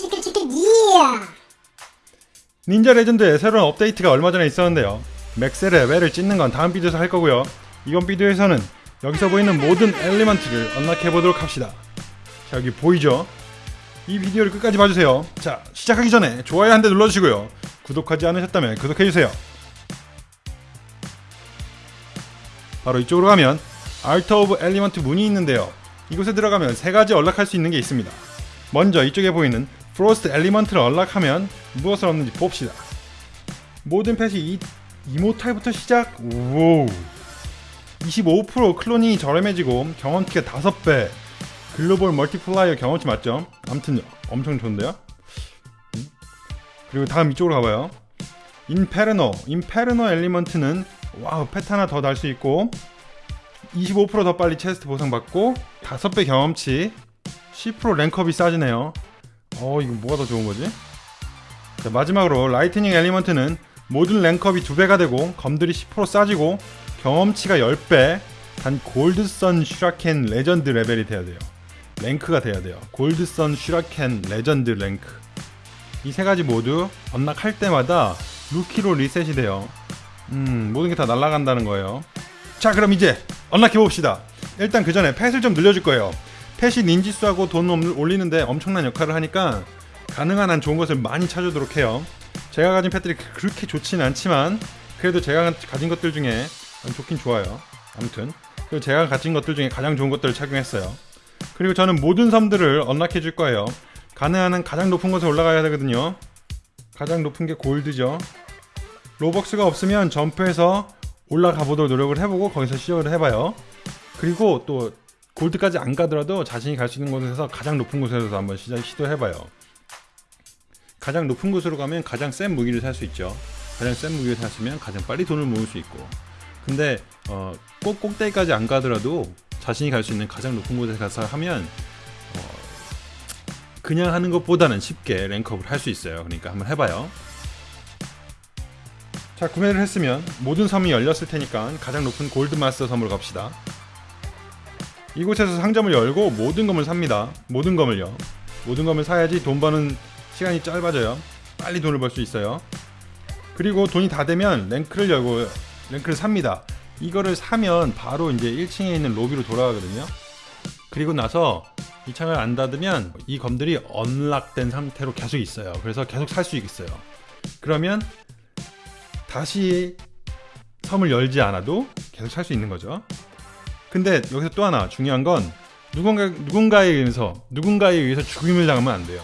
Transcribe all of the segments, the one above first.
치킨 치킨 이야 닌자 레전드의 새로운 업데이트가 얼마 전에 있었는데요. max 레벨을 찍는 건 다음 비디오에서 할 거고요. 이번 비디오에서는 여기서 보이는 모든 element를 unlock해 보도록 합시다. 자 여기 보이죠? 이 비디오를 끝까지 봐주세요. 자 시작하기 전에 좋아요 한 대 눌러주시고요. 구독하지 않으셨다면 구독해주세요. 바로 이쪽으로 가면 Art of Element 문이 있는데요. 이곳에 들어가면 세 가지 unlock할 수 있는 게 있습니다. 먼저 이쪽에 보이는 frost element를 unlock하면 무엇을 얻는지 봅시다. 모든 pet이 이, immortal부터 시작. 우25% cloning이 저렴해지고 경험치가 5배. 글로벌 multiplier 경험치 맞죠? 아무튼 엄청 좋은데요. 음? 그리고 다음 이쪽으로 가봐요. Inferno. Inferno element는 wow pet 하나 더 달 수 있고 25%더 빨리 chest 보상받고 5배 경험치 10% rank up이 싸지네요 어 이거 뭐가 더 좋은 거지? 자, 마지막으로 lightning element는 모든 rank up이 2배가 되고 검들이 10% 싸지고 경험치가 10배 단 Gold Sun Shuriken Legend 레벨이 돼야 돼요. rank가 돼야 돼요. Gold Sun Shuriken Legend rank. 이 세 가지 모두 unlock할 때마다 루키로 리셋이 돼요. 음 모든 게 다 날아간다는 거예요. 자 그럼 이제 언락해 봅시다. 일단 그 전에 펫을 좀 늘려줄 거예요 펫이 닌지수하고 돈 올리는데 엄청난 역할을 하니까 가능한 한 좋은 것을 많이 찾아오도록 해요. 제가 가진 펫들이 그렇게 좋지는 않지만 그래도 제가 가진 것들 중에 좋긴 좋아요. 아무튼 그리고 제가 가진 것들 중에 가장 좋은 것들을 착용했어요. 그리고 저는 모든 섬들을 언락해 줄 거예요. 가능한 한 가장 높은 곳에 올라가야 되거든요. 가장 높은 게 골드죠. 로벅스가 없으면 점프해서 올라가 보도록 노력을 해보고 거기서 시작을 해봐요. 그리고 또 골드까지 안 가더라도 자신이 갈 수 있는 곳에서 가장 높은 곳에서 한번 시작 시도해봐요. 가장 높은 곳으로 가면 가장 센 무기를 살 수 있죠. 가장 센 무기를 샀으면 가장 빨리 돈을 모을 수 있고. 근데 어, 꼭 꼭대기까지 안 가더라도 자신이 갈 수 있는 가장 높은 곳에 가서 하면 어, 그냥 하는 것보다는 쉽게 랭크업을 할 수 있어요. 그러니까 한번 해봐요. 자 구매를 했으면 모든 섬이 열렸을 테니까 가장 높은 골드마스터 섬으로 갑시다 이곳에서 상점을 열고 모든 검을 삽니다. 모든 검을요. 모든 검을 사야지 돈 버는 시간이 짧아져요. 빨리 돈을 벌 수 있어요. 그리고 돈이 다 되면 랭크를 열고 랭크를 삽니다. 이거를 사면 바로 이제 1층에 있는 로비로 돌아가거든요. 그리고 나서 이 창을 안 닫으면 이 검들이 언락된 상태로 계속 있어요. 그래서 계속 살 수 있어요. 그러면 다시 섬을 열지 않아도 계속 살 수 있는 거죠 근데 여기서 또 하나 중요한 건 누군가, 누군가에 의해서 누군가에 의해서 죽임을 당하면 안 돼요.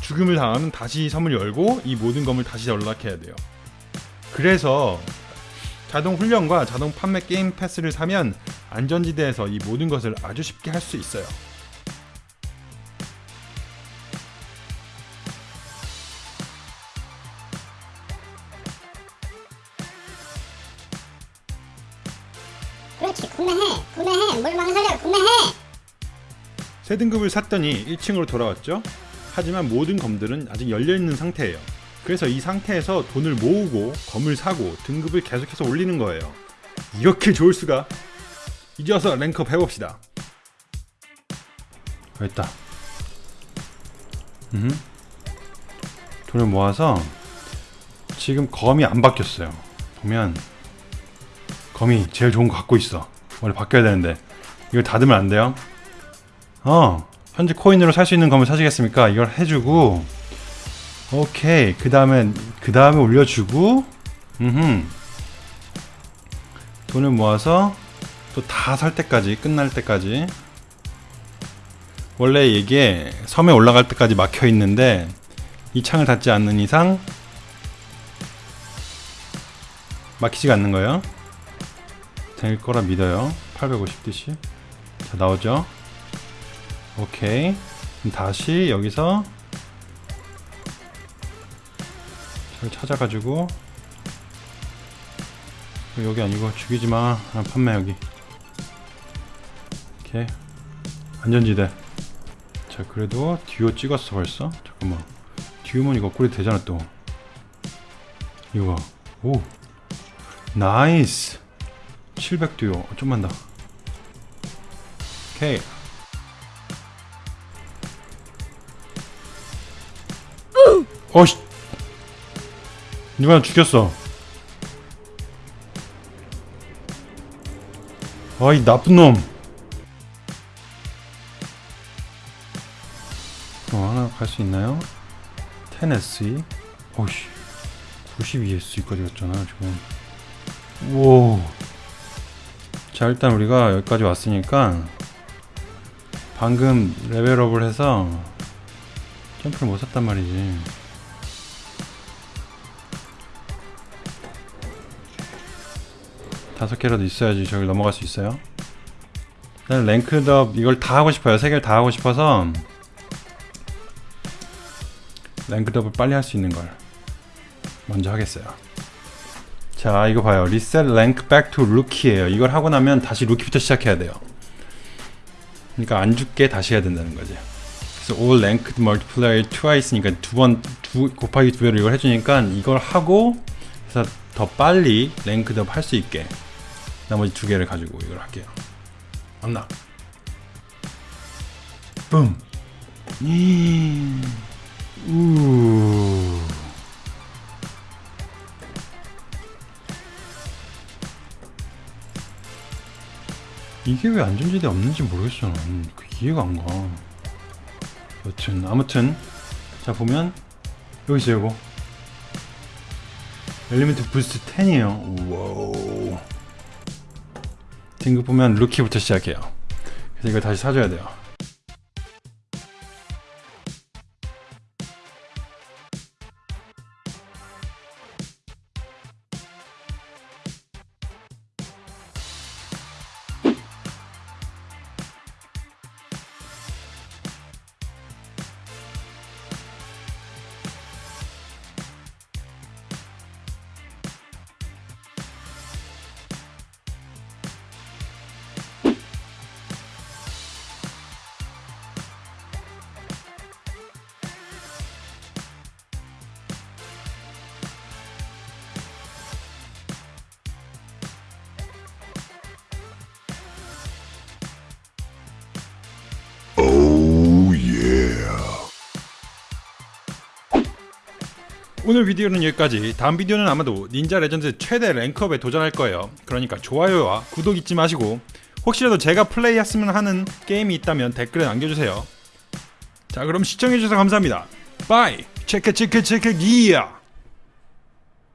죽임을 당하면 다시 섬을 열고 이 모든 검을 다시 연락해야 돼요. 그래서 자동 훈련과 자동 판매 게임 패스를 사면 안전지대에서 이 모든 것을 아주 쉽게 할 수 있어요 그렇지. 구매해. 구매해. 뭘 망설여 구매해. 새 등급을 샀더니 1층으로 돌아왔죠? 하지만 모든 검들은 아직 열려있는 상태예요. 그래서 이 상태에서 돈을 모으고 검을 사고 등급을 계속해서 올리는 거예요. 이렇게 좋을 수가? 이제 와서 랭크업 해봅시다. 됐다. 음. 돈을 모아서 지금 검이 안 바뀌었어요. 보면 검이 제일 좋은 거 갖고 있어. 원래 바뀌어야 되는데. 이걸 닫으면 안 돼요? 어 현재 코인으로 살 수 있는 검을 사시겠습니까? 이걸 해주고. 오케이. 그 다음에 그 다음에 올려주고. 음흠. 돈을 모아서 또 다 살 때까지 끝날 때까지. 원래 이게 섬에 올라갈 때까지 막혀 있는데 이 창을 닫지 않는 이상 막히지가 않는 거예요 될 거라 믿어요. 850DC 자 나오죠? 오케이. 다시 여기서 잘 찾아가지고. 여기 아니고 죽이지마. 아, 판매 여기. 이렇게. 안전지대. 자 그래도 듀오 찍었어 벌써? 잠깐만. 듀오면 이거 업그레이드 되잖아 또. 이거. 오. nice 700 듀오. 어, 좀만 더. 오케이. 어씨. 누가 나 죽였어? 아이 나쁜 놈. 어, 하나 갈 수 있나요? 테네시 오씨. 92S까지 갔잖아 지금. 우와 자 일단 우리가 여기까지 왔으니까 방금 레벨업을 해서 점프를 못 샀단 말이지. 다섯 개라도 있어야지 저기 넘어갈 수 있어요. 일단 rank up 이걸 다 하고 싶어요. 세 개를 다 하고 싶어서 rank up을 빨리 할 수 있는 걸 먼저 하겠어요 자 이거 봐요. reset rank back to rookie예요. 이걸 하고 나면 다시 루키부터 시작해야 돼요. 그러니까 안 죽게 다시 해야 된다는 거지. 그래서 all multiplier twice니까 두 번 두 곱하기 두 배로 이걸 해주니까 이걸 하고 그래서 더 빨리 rank up 할 수 있게 나머지 두 개를 가지고 이걸 할게요. 붐. 이... 우 이게 왜 안전지대 없는지 모르겠어. 난. 그 이해가 안 가. 여튼 아무튼 자 보면 여기 있어요 이거. 엘리멘트 부스트 10이에요. 와우. 등급 보면 루키부터 시작해요. 그래서 이걸 다시 사줘야 돼요 오늘 비디오는 여기까지. 다음 비디오는 아마도 닌자 레전드 최대 rank up에 도전할 거예요. 그러니까 좋아요와 구독 잊지 마시고 혹시라도 제가 플레이했으면 하는 게임이 있다면 댓글에 남겨주세요. 자 그럼 시청해주셔서 감사합니다. Bye. 체크 체크 체크 기야